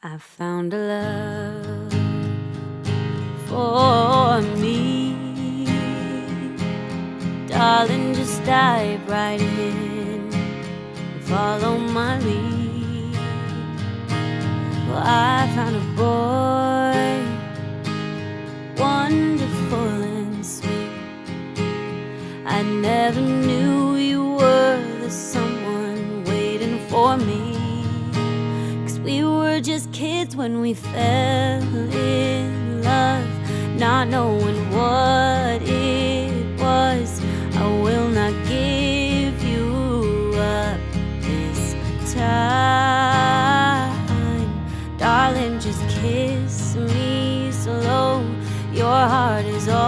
I found a love for me. Darling, just dive right in and follow my lead. Well, I found a boy, wonderful and sweet. I never knew you were the someone waiting for me were just kids when we fell in love, not knowing what it was. I will not give you up this time, darling. Just kiss me slow. Your heart is all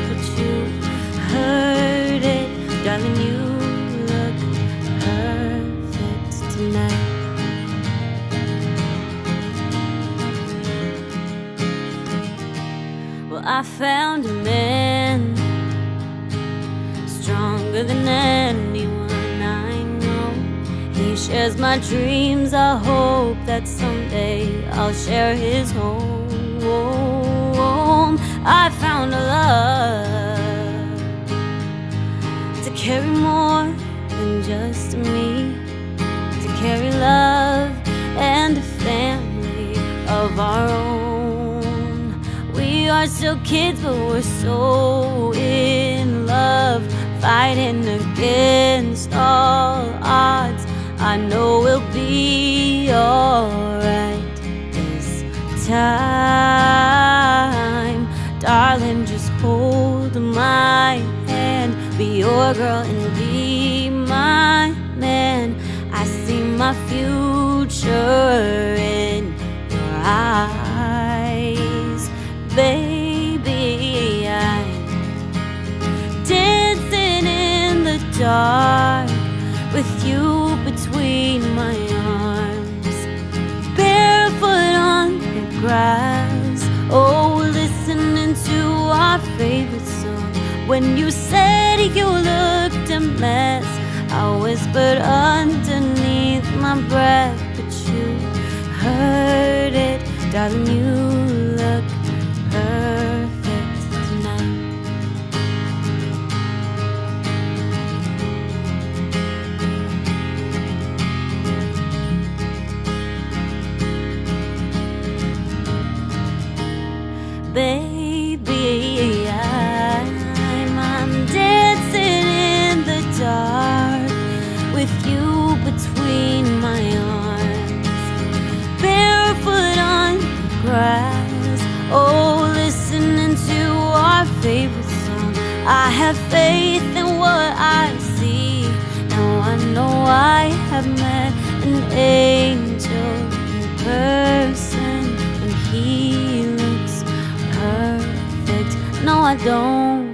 I found a man stronger than anyone I know. He shares my dreams. I hope that someday I'll share his home. I found a love to carry more than just me, to carry love and a family of our own. Are still kids, but we're so in love, fighting against all odds. I know we'll be alright this time. Darling, just hold my hand, be your girl and be my man. I see my future in your eyes, dark with you between my arms, barefoot on the grass. Oh, listening to our favorite song. When you said you looked a mess, I whispered underneath my breath, but you heard it, darling. You baby. I'm, I'm dancing in the dark with you between my arms, barefoot on the grass. Oh, listening to our favorite song. I have faith in what I see. Now I know I I don't